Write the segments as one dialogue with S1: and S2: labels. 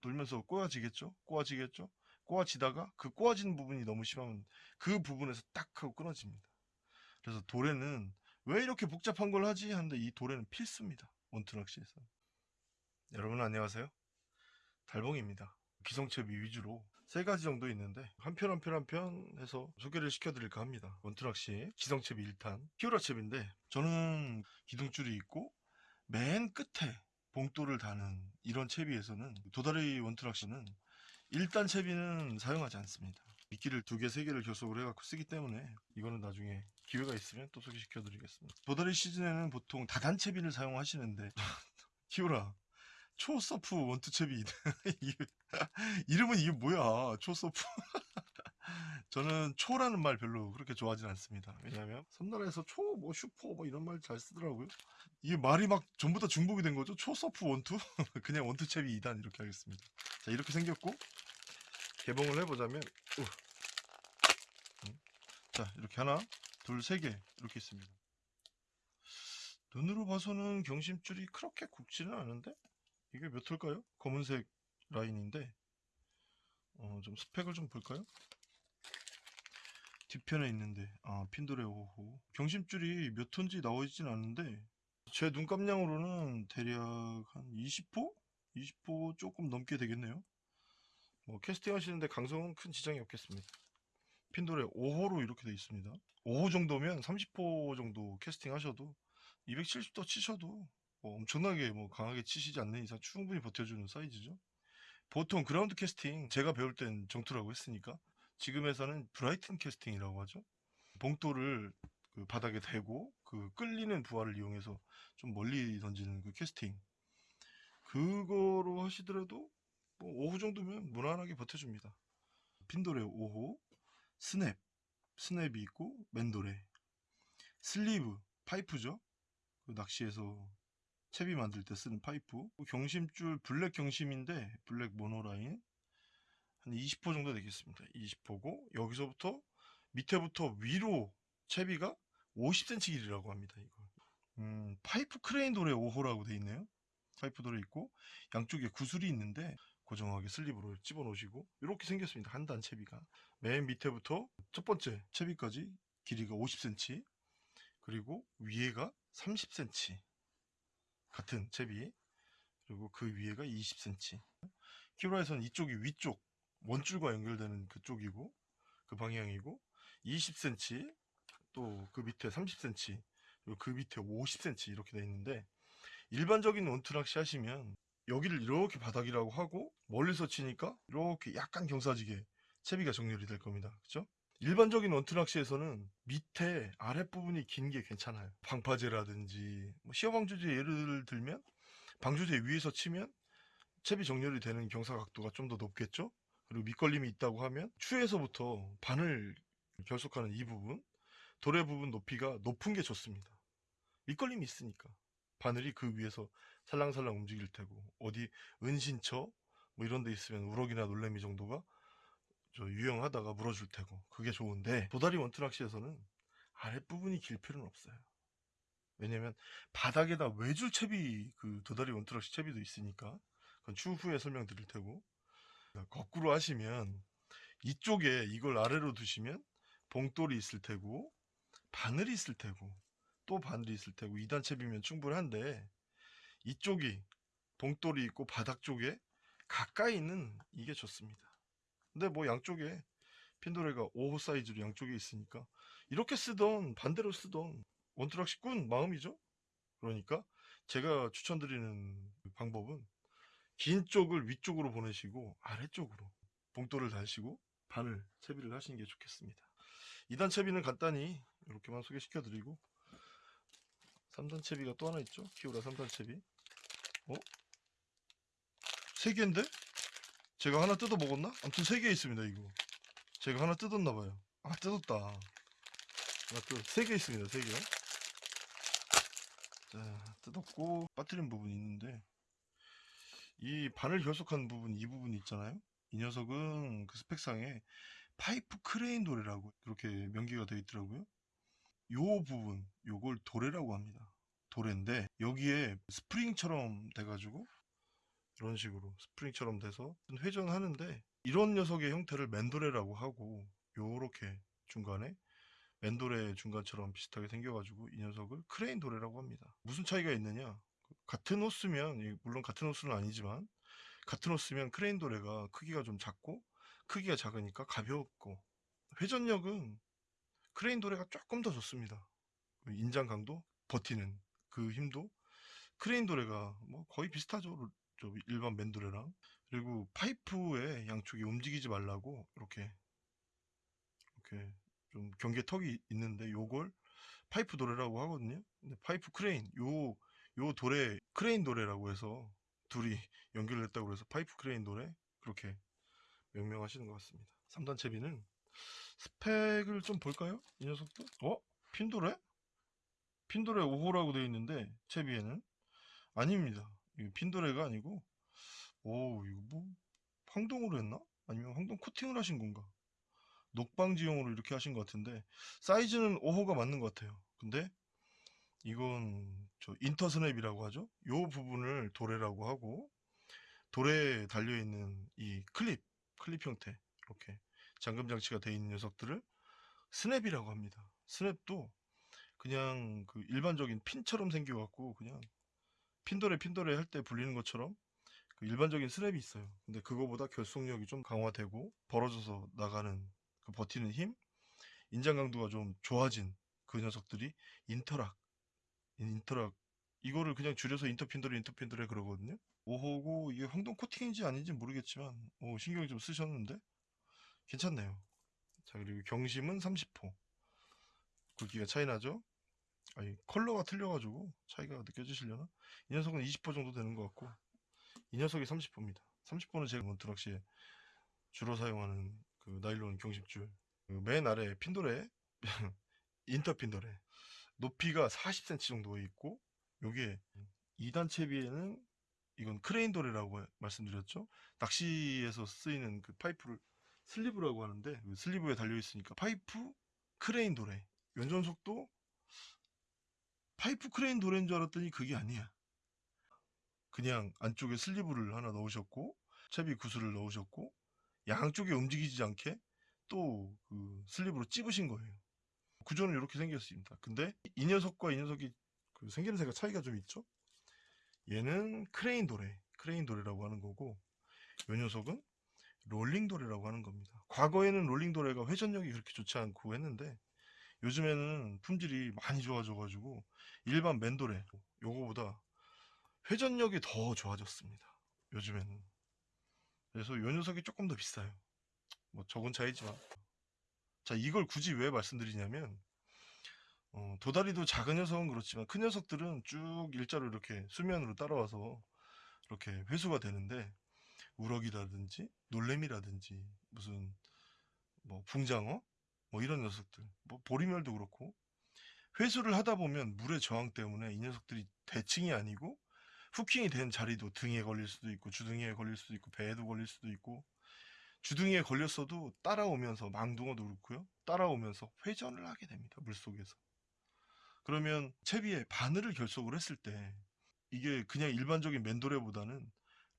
S1: 돌면서 꼬아지겠죠? 꼬아지겠죠? 꼬아지다가 그 꼬아지는 부분이 너무 심하면 그 부분에서 딱 하고 끊어집니다. 그래서 도래는 왜 이렇게 복잡한 걸 하지? 하는데 이 도래는 필수입니다. 원투 낚시에서. 여러분 안녕하세요. 달봉입니다. 기성채비 위주로 세 가지 정도 있는데 한 편 한 편 한 편 해서 소개를 시켜드릴까 합니다. 원투낚시 기성채비 1탄 키우라채비인데 저는 기둥줄이 있고 맨 끝에 봉돌을 다는 이런 채비에서는 도다리 원투낚시는 1단 채비는 사용하지 않습니다. 미끼를 두 개, 세 개를 결속을 해갖고 쓰기 때문에 이거는 나중에 기회가 있으면 또 소개시켜 드리겠습니다. 도다리 시즌에는 보통 다단 채비를 사용하시는데 키우라 초서프 원투채비 이름은 이게 뭐야 초서프 저는 초라는 말 별로 그렇게 좋아하진 않습니다 왜냐하면 섬나라에서 초 뭐 슈퍼 뭐 이런 말 잘 쓰더라고요 이게 말이 막 전부 다 중복이 된 거죠 초서프 원투 그냥 원투 채비 2단 이렇게 하겠습니다 자 이렇게 생겼고 개봉을 해보자면 우. 음. 자 이렇게 하나 둘 세 개 이렇게 있습니다 눈으로 봐서는 경심줄이 그렇게 굵지는 않은데 이게 몇 톨까요? 검은색 라인인데 어, 좀 스펙을 좀 볼까요? 뒤편에 있는데 아 핀도레 5호 경심줄이 몇 톤지 나와 있진 않은데 제 눈감량으로는 대략 한 20호? 20호 조금 넘게 되겠네요 뭐 캐스팅 하시는데 강성은 큰 지장이 없겠습니다 핀도레 5호로 이렇게 돼 있습니다 5호 정도면 30호 정도 캐스팅 하셔도 270도 치셔도 뭐 엄청나게 뭐 강하게 치시지 않는 이상 충분히 버텨주는 사이즈죠. 보통 그라운드 캐스팅 제가 배울 땐 정투라고 했으니까 지금에서는 브라이튼 캐스팅이라고 하죠. 봉돌을 그 바닥에 대고 그 끌리는 부하를 이용해서 좀 멀리 던지는 그 캐스팅 그거로 하시더라도 뭐 5호 정도면 무난하게 버텨줍니다. 핀도레 5호 스냅 스냅이 있고 맨도레 슬리브 파이프죠. 그 낚시에서 채비 만들 때 쓰는 파이프 경심줄 블랙 경심인데 블랙 mono line 한 20호 정도 되겠습니다. 20호고 여기서부터 밑에부터 위로 채비가 50cm 길이라고 합니다 이거 음, 파이프 크레인 도레 5호라고 돼 있네요. 파이프 도레 있고 양쪽에 구슬이 있는데 고정하게 슬립으로 집어 넣으시고 이렇게 생겼습니다 한 단 채비가. 맨 밑에부터 첫 번째 채비까지 길이가 50cm 그리고 위에가 30cm 같은 채비 그리고 그 위에가 20cm 키로에서는 이쪽이 위쪽 원줄과 연결되는 그쪽이고 그 방향이고 20cm 또 그 밑에 30cm 그리고 그 밑에 50cm 이렇게 돼 있는데 일반적인 원투 낚시 하시면 여기를 이렇게 바닥이라고 하고 멀리서 치니까 이렇게 약간 경사지게 채비가 정렬이 될 겁니다 그죠 일반적인 원투 낚시에서는 밑에 아랫부분이 긴 게 괜찮아요. 방파제라든지 뭐 시어방조제 예를 들면 방조제 위에서 치면 채비 정렬이 되는 경사 각도가 좀 더 높겠죠. 그리고 밑걸림이 있다고 하면 추에서부터 바늘 결속하는 이 부분 도래 부분 높이가 높은 게 좋습니다. 밑걸림이 있으니까 바늘이 그 위에서 살랑살랑 움직일 테고 어디 은신처 뭐 이런 데 있으면 우럭이나 놀래미 정도가 저 유영하다가 물어줄 테고 그게 좋은데 도다리 원투 낚시에서는 아랫부분이 길 필요는 없어요 왜냐면 바닥에다 외줄 채비 그 도다리 원투 낚시 채비도 있으니까 그건 추후에 설명드릴 테고 거꾸로 하시면 이쪽에 이걸 아래로 두시면 봉돌이 있을 테고 바늘이 있을 테고 또 바늘이 있을 테고 2단 채비면 충분한데 이쪽이 봉돌이 있고 바닥 쪽에 가까이 있는 이게 좋습니다 근데 뭐 양쪽에 핀도레가 5호 사이즈로 양쪽에 있으니까 이렇게 쓰던 반대로 쓰던 원투락시꾼 마음이죠. 그러니까 제가 추천드리는 방법은 긴 쪽을 위쪽으로 보내시고 아래쪽으로 봉돌을 달시고 바늘 채비를 하시는 게 좋겠습니다. 2단 채비는 간단히 이렇게만 소개시켜 드리고 3단 채비가 또 하나 있죠. 키오라 3단 채비. 어? 세 개인데? 제가 하나 뜯어 먹었나? 아무튼 세개 있습니다 이거 제가 하나 뜯었나 봐요 아 뜯었다 하나 뜯 세개 있습니다 세개 자 뜯었고 빠뜨린 부분이 있는데 이 바늘 결속한 부분 이 부분 있잖아요 이 녀석은 그 스펙상에 파이프 크레인 도레라고 그렇게 명기가 되어 있더라고요 요 부분 요걸 도레라고 합니다 도레인데 여기에 스프링처럼 돼가지고 이런 식으로 스프링처럼 돼서 회전하는데 이런 녀석의 형태를 맨도레라고 하고 요렇게 중간에 맨도레 중간처럼 비슷하게 생겨가지고 이 녀석을 크레인 도레라고 합니다. 무슨 차이가 있느냐? 같은 호수면 이- 물론 같은 호수는 아니지만 같은 호수면 크레인 도레가 크기가 좀 작고 크기가 작으니까 가볍고 회전력은 크레인 도레가 조금 더 좋습니다. 그 인장 강도, 버티는 그 힘도 크레인 도레가 뭐 거의 비슷하죠. 저 일반 맨도레랑. 그리고 파이프의 양쪽이 움직이지 말라고 이렇게 이렇게 좀 경계 턱이 있는데 요걸 파이프 도레라고 하거든요. 근데 파이프 크레인 요 요 도레 크레인 도레라고 해서 둘이 연결됐다고 해서 파이프 크레인 도레 그렇게 명명하시는 것 같습니다. 3단 채비는 스펙을 좀 볼까요? 이 녀석도? 어? 핀도레? 핀도레 5호라고 되어 있는데 채비에는 아닙니다. 이거 핀도레가 아니고 오 이거 뭐 황동으로 했나? 아니면 황동 코팅을 하신 건가? 녹방지용으로 이렇게 하신 것 같은데 사이즈는 5호가 맞는 것 같아요. 근데 이건 저 인터스냅이라고 하죠. 요 부분을 도레라고 하고 도레에 달려 있는 이 클립 클립 형태 이렇게 잠금 장치가 되어 있는 녀석들을 스냅이라고 합니다. 스냅도 그냥 그 일반적인 핀처럼 생겨갖고 그냥 핀도레 핀도레 할 때 불리는 것처럼 그 일반적인 스냅이 있어요. 근데 그거보다 결속력이 좀 강화되고 벌어져서 나가는 그 버티는 힘, 인장 강도가 좀 좋아진 그 녀석들이 interlock, interlock 이거를 그냥 줄여서 인터핀도레 인터핀도레 그러거든요. 5호고 이게 황동 코팅인지 아닌지 모르겠지만 오, 신경 좀 쓰셨는데 괜찮네요. 자 그리고 경심은 30호. 굵기가 차이 나죠? 아니 컬러가 틀려가지고 차이가 느껴지시려나? 이 녀석은 20호 정도 되는 것 같고 이 녀석이 30호입니다. 30호는 제가 몬트락시에 주로 사용하는 그 나일론 경심줄 그맨 아래 핀도레 인터 핀도레 높이가 40cm 정도 있고 요게 2단 채비에는 이건 크레인 도레라고 말씀드렸죠. 낚시에서 쓰이는 그 파이프를 슬리브라고 하는데 그 슬리브에 달려 있으니까 파이프 크레인 도레 연전 속도 파이프 크레인 도레인 줄 알았더니 그게 아니야. 그냥 안쪽에 슬리브를 하나 넣으셨고 채비 구슬을 넣으셨고 양쪽에 움직이지 않게 또 그 슬리브로 찝으신 거예요. 구조는 이렇게 생겼습니다. 근데 이 녀석과 이 녀석이 그 생김새가 차이가 좀 있죠? 얘는 크레인 도래, 크레인 도래라고 하는 거고 이 녀석은 롤링 도래라고 하는 겁니다. 과거에는 롤링 도래가 회전력이 그렇게 좋지 않고 했는데 요즘에는 품질이 많이 좋아져가지고 일반 맨도래 요거보다 회전력이 더 좋아졌습니다. 요즘에는 그래서 요 녀석이 조금 더 비싸요. 뭐 적은 차이지만 자 이걸 굳이 왜 말씀드리냐면 어, 도다리도 작은 녀석은 그렇지만 큰 녀석들은 쭉 일자로 이렇게 수면으로 따라와서 이렇게 회수가 되는데 우럭이라든지 놀래미라든지 무슨 뭐 붕장어? 뭐 이런 녀석들. 뭐 보리멸도 그렇고. 회수를 하다 보면 물의 저항 때문에 이 녀석들이 대칭이 아니고 후킹이 된 자리도 등에 걸릴 수도 있고 주둥이에 걸릴 수도 있고 배에도 걸릴 수도 있고 주둥이에 걸렸어도 따라오면서 망둥어도 그렇고요. 따라오면서 회전을 하게 됩니다 물속에서. 그러면 채비에 바늘을 결속을 했을 때 이게 그냥 일반적인 맨도레보다는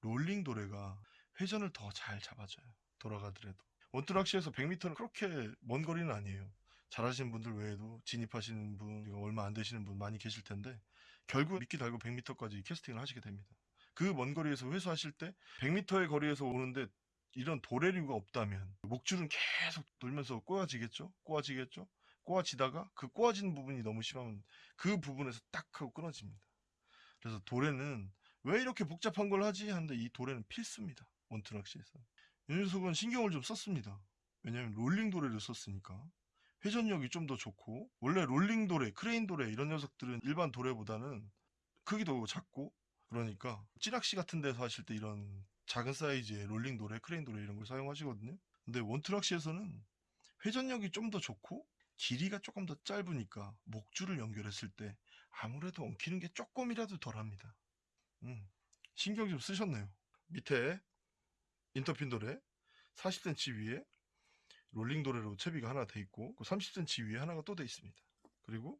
S1: 롤링 도레가 회전을 더 잘 잡아줘요 돌아가더라도. 원투락시에서 100m는 그렇게 먼 거리는 아니에요. 잘하시는 분들 외에도 진입하시는 분 얼마 안 되시는 분 많이 계실 텐데 결국 미끼 달고 100m까지 캐스팅을 하시게 됩니다. 그 먼 거리에서 회수하실 때 100m의 거리에서 오는데 이런 도래류가 없다면 목줄은 계속 돌면서 꼬아지겠죠? 꼬아지겠죠? 꼬아지다가 그 꼬아지는 부분이 너무 심하면 그 부분에서 딱 하고 끊어집니다. 그래서 도래는 왜 이렇게 복잡한 걸 하지? 하는데 이 도래는 필수입니다. 원투낚시에서. 이 녀석은 신경을 좀 썼습니다. 왜냐면 롤링 도래를 썼으니까. 회전력이 좀 더 좋고 원래 롤링 도래, 크레인 도래 이런 녀석들은 일반 도래보다는 크기도 작고 그러니까 찌낚시 같은 데서 하실 때 이런 작은 사이즈의 롤링 도래, 크레인 도래 이런 걸 사용하시거든요. 근데 원투낚시에서는 회전력이 좀 더 좋고 길이가 조금 더 짧으니까 목줄을 연결했을 때 아무래도 엉키는 게 조금이라도 덜합니다. 음, 신경 좀 쓰셨네요. 밑에 인터핀 도래 40cm 위에 롤링 도래로 채비가 하나 돼 있고 30cm 위에 하나가 또 돼 있습니다. 그리고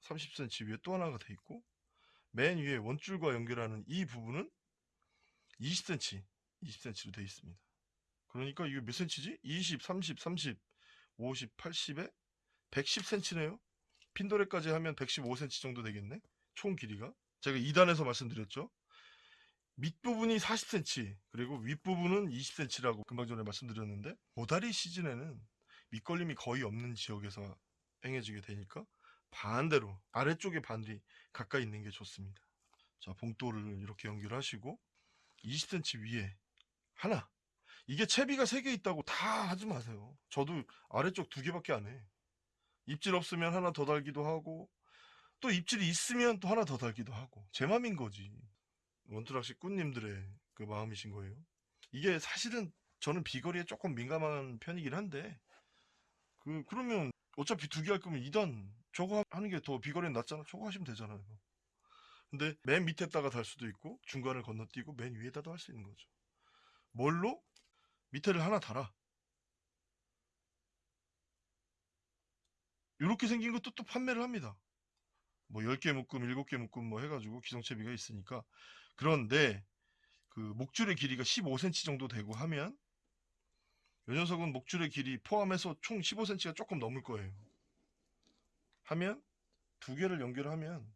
S1: 30cm 위에 또 하나가 돼 있고 맨 위에 원줄과 연결하는 이 부분은 20cm, 20cm로 되어 있습니다. 그러니까 이게 몇 cm지? 20, 30, 30, 50, 80에 110cm네요. 핀도레까지 하면 115cm 정도 되겠네. 총 길이가. 제가 2단에서 말씀드렸죠. 밑부분이 40cm, 그리고 윗부분은 20cm라고 금방 전에 말씀드렸는데, 모다리 시즌에는 밑걸림이 거의 없는 지역에서 행해지게 되니까 반대로 아래쪽에 바늘이 가까이 있는 게 좋습니다. 자, 봉돌을 이렇게 연결하시고 20cm 위에 하나. 이게 채비가 3개 있다고 다 하지 마세요. 저도 아래쪽 두 개밖에 안 해. 입질 없으면 하나 더 달기도 하고 또 입질이 있으면 또 하나 더 달기도 하고 제 맘인 거지. 원투락시 꾼님들의 그 마음이신 거예요. 이게 사실은 저는 비거리에 조금 민감한 편이긴 한데 그 그러면 어차피 두 개 할 거면 2단 저거 하는 게 더 비거리는 낫잖아. 저거 하시면 되잖아요. 근데 맨 밑에다가 달 수도 있고 중간을 건너뛰고 맨 위에다도 할 수 있는 거죠. 뭘로? 밑에를 하나 달아. 이렇게 생긴 것도 또 판매를 합니다. 뭐 10개 묶음, 7개 묶음 뭐 해가지고 기성채비가 있으니까. 그런데 그 목줄의 길이가 15cm 정도 되고 하면 이 녀석은 목줄의 길이 포함해서 총 15cm가 조금 넘을 거예요. 하면 두 개를 연결하면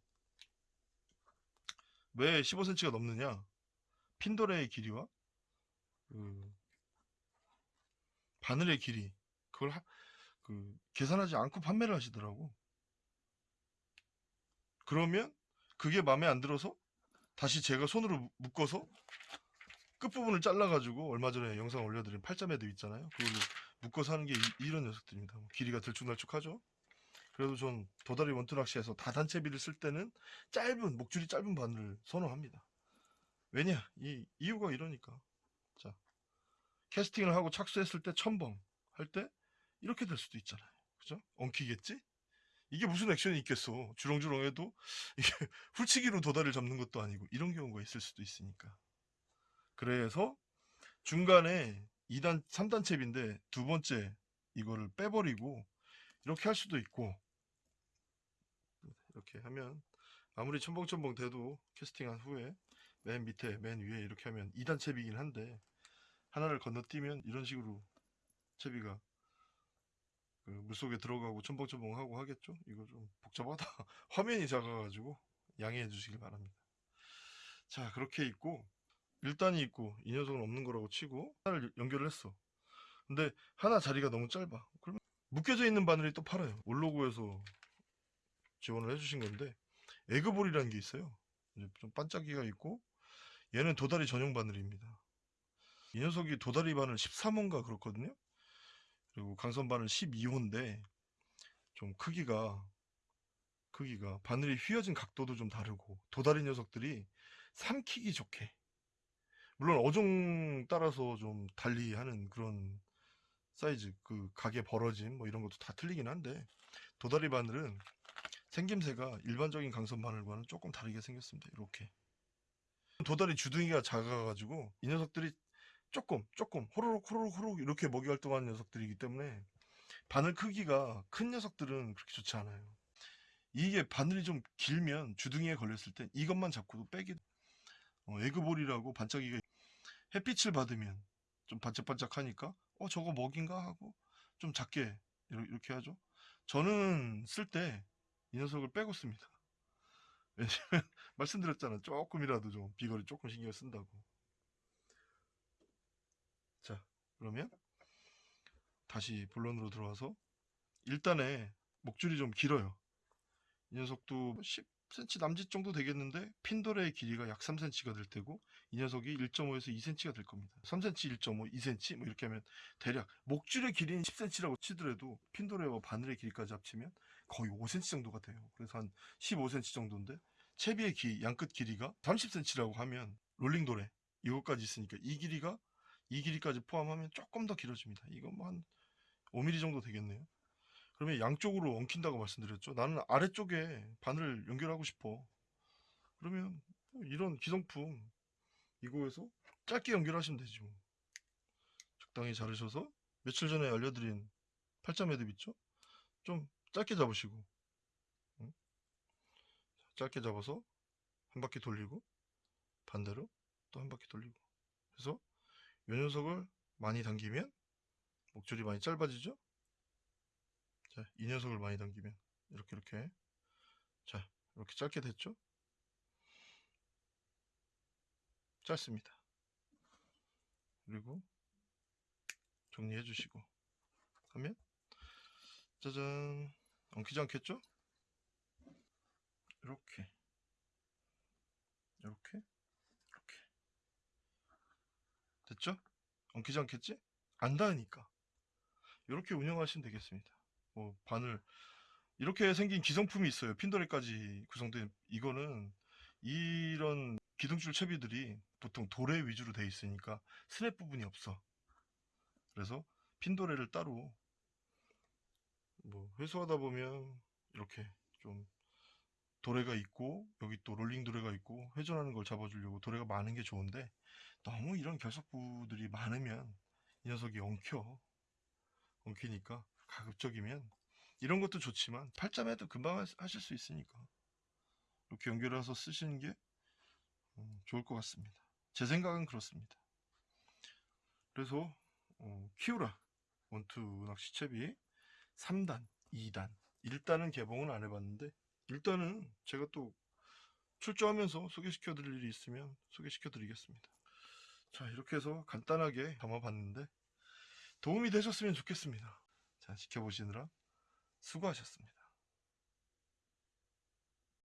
S1: 왜 15cm가 넘느냐? 핀도레의 길이와 그 바늘의 길이 그걸 하- 그 계산하지 않고 판매를 하시더라고. 그러면 그게 마음에 안 들어서 다시 제가 손으로 묶- 묶어서 끝부분을 잘라가지고 얼마 전에 영상 올려드린 팔자매도 있잖아요. 그걸로 묶어서 하는 게 이, 런 녀석들입니다. 뭐 길이가 들쭉날쭉하죠. 그래도 전 도다리 원투 낚시에서 다단채비를 쓸 때는 짧은 목줄이 짧은 바늘을 선호합니다. 왜냐? 이 이유가 이러니까. 자, 캐스팅을 하고 착수했을 때 첨벙 할 때 이렇게 될 수도 있잖아요. 그죠? 엉키겠지? 이게 무슨 액션이 있겠어. 주렁주렁 해도 이게 훌치기로 도다리를 잡는 것도 아니고 이런 경우가 있을 수도 있으니까. 그래서 중간에 2단, 3단 챕인데 두 번째 이거를 빼버리고 이렇게 할 수도 있고 이렇게 하면 아무리 첨벙첨벙 돼도 캐스팅한 후에 맨 밑에 맨 위에 이렇게 하면 2단 챕이긴 한데 하나를 건너뛰면 이런 식으로 채비가 그 물속에 들어가고 첨벙첨벙하고 하겠죠? 이거 좀 복잡하다. 화면이 작아가지고 양해해 주시길 바랍니다. 자 그렇게 있고 1단이 있고 이 녀석은 없는 거라고 치고 하나를 연결을 했어. 근데 하나 자리가 너무 짧아. 그러면 묶여져 있는 바늘이 또 팔아요. 올로고에서 지원을 해주신 건데 에그볼이라는 게 있어요. 좀 반짝이가 있고 얘는 도다리 전용 바늘입니다. 이 녀석이 도다리 바늘 13호인가 그렇거든요. 그리고 강선 바늘 12호인데 좀 크기가 크기가 바늘이 휘어진 각도도 좀 다르고 도다리 녀석들이 삼키기 좋게 물론 어종 따라서 좀 달리 하는 그런 사이즈 그 각의 벌어짐 뭐 이런 것도 다 틀리긴 한데 도다리 바늘은 생김새가 일반적인 강선 바늘과는 조금 다르게 생겼습니다. 이렇게 도다리 주둥이가 작아가지고 이 녀석들이 조금 조금 호로록 호로록 호로록 이렇게 먹이 활동하는 녀석들이기 때문에 바늘 크기가 큰 녀석들은 그렇게 좋지 않아요. 이게 바늘이 좀 길면 주둥이에 걸렸을 때 이것만 잡고도 빼기 어, 에그볼이라고 반짝이가 햇빛을 받으면 좀 반짝반짝하니까 어 저거 먹인가 하고 좀 작게 이렇게 하죠. 저는 쓸 때 이 녀석을 빼고 씁니다. 왜냐면 말씀드렸잖아 조금이라도 좀 비거리 조금 신경 쓴다고. 자 그러면 다시 본론으로 들어와서 일단에 목줄이 좀 길어요. 이 녀석도 10cm 남짓 정도 되겠는데 핀도레의 길이가 약 3cm가 될 테고 이 녀석이 1.5에서 2cm가 될 겁니다. 3cm, 1.5, 2cm 뭐 이렇게 하면 대략 목줄의 길이는 10cm라고 치더라도 핀도레와 바늘의 길이까지 합치면 거의 5cm 정도가 돼요. 그래서 한 15cm 정도인데 채비의 기, 양끝 길이가 30cm라고 하면 롤링도레 이것까지 있으니까 이 길이가 이 길이까지 포함하면 조금 더 길어집니다. 이건 뭐 한 5mm 정도 되겠네요. 그러면 양쪽으로 엉킨다고 말씀드렸죠. 나는 아래쪽에 바늘을 연결하고 싶어. 그러면 뭐 이런 기성품 이거에서 짧게 연결하시면 되지 뭐. 적당히 자르셔서 며칠 전에 알려드린 팔자 매듭 있죠? 좀 짧게 잡으시고 응? 짧게 잡아서 한 바퀴 돌리고 반대로 또 한 바퀴 돌리고 그래서 이 녀석을 많이 당기면 목줄이 많이 짧아지죠? 자, 이 녀석을 많이 당기면 이렇게 이렇게 자, 이렇게 짧게 됐죠? 짧습니다. 그리고 정리해 주시고 하면 짜잔 엉키지 않겠죠? 이렇게 이렇게 이렇게 됐죠? 엉키지 않겠지? 안 닿으니까 이렇게 운영하시면 되겠습니다. 뭐 바늘 이렇게 생긴 기성품이 있어요. 핀도레까지 구성된 이거는 이런 기둥줄 채비들이 보통 도래 위주로 돼 있으니까 스냅 부분이 없어. 그래서 핀도레를 따로 뭐 회수하다 보면 이렇게 좀 도래가 있고 여기 또 롤링 도래가 있고 회전하는 걸 잡아주려고 도래가 많은 게 좋은데 너무 이런 결석부들이 많으면 이 녀석이 엉켜 엉키니까 가급적이면 이런 것도 좋지만 팔자매도 금방 하- 하실 수 있으니까 이렇게 연결해서 쓰시는 게 음, 좋을 것 같습니다. 제 생각은 그렇습니다. 그래서 어, 키우라 원투 낚시채비 3단, 2단, 1단은 개봉은 안 해봤는데 1단은 제가 또 출조하면서 소개시켜 드릴 일이 있으면 소개시켜 드리겠습니다. 자 이렇게 해서 간단하게 담아봤는데 도움이 되셨으면 좋겠습니다. 자 지켜보시느라 수고하셨습니다.